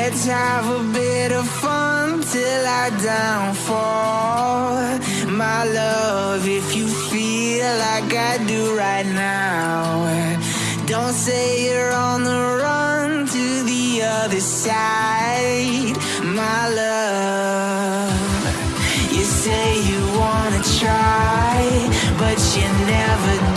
Let's have a bit of fun till I downfall. My love, if you feel like I do right now, don't say you're on the run to the other side. My love, you say you wanna try, but you never